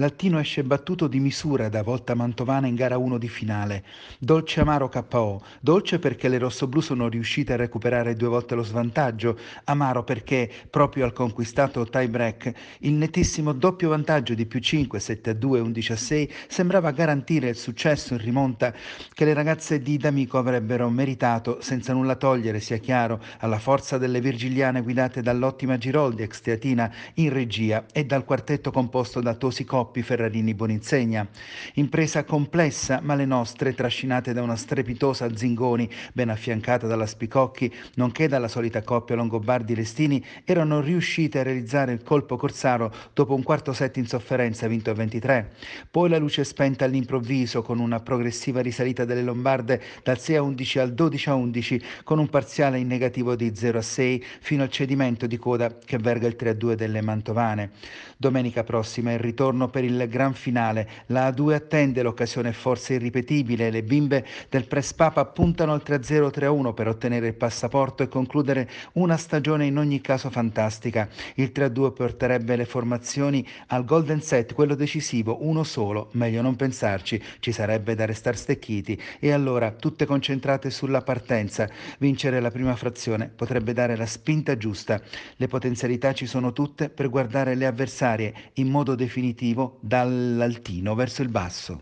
L'Altino esce battuto di misura da Volta Mantovana in gara 1 di finale. Dolce amaro KO. Dolce perché le rossoblù sono riuscite a recuperare due volte lo svantaggio. Amaro perché, proprio al conquistato tie break, il nettissimo doppio vantaggio di più 5, 7 a 2, 11 a 6 sembrava garantire il successo in rimonta che le ragazze di D'Amico avrebbero meritato, senza nulla togliere, sia chiaro, alla forza delle virgiliane guidate dall'ottima Giroldi, ex teatina, in regia e dal quartetto composto da Tosi Coppi Ferrarini, Boninsegna. Impresa complessa, ma le nostre, trascinate da una strepitosa Zingoni, ben affiancata dalla Spicocchi, nonché dalla solita coppia Longobardi-Restini, erano riuscite a realizzare il colpo corsaro dopo un quarto set in sofferenza vinto a 23. Poi la luce spenta all'improvviso con una progressiva risalita delle Lombarde dal 6 a 11 al 12 a 11 con un parziale in negativo di 0 a 6 fino al cedimento di coda che verga il 3 a 2 delle Mantovane. Domenica prossima il ritorno per per il gran finale. La A2 attende l'occasione forse irripetibile. Le bimbe del Press Papa puntano al 3-0-3-1 per ottenere il passaporto e concludere una stagione in ogni caso fantastica. Il 3-2 porterebbe le formazioni al golden set, quello decisivo, uno solo. Meglio non pensarci, ci sarebbe da restare stecchiti. E allora, tutte concentrate sulla partenza. Vincere la prima frazione potrebbe dare la spinta giusta. Le potenzialità ci sono tutte per guardare le avversarie in modo definitivo dall'altino verso il basso.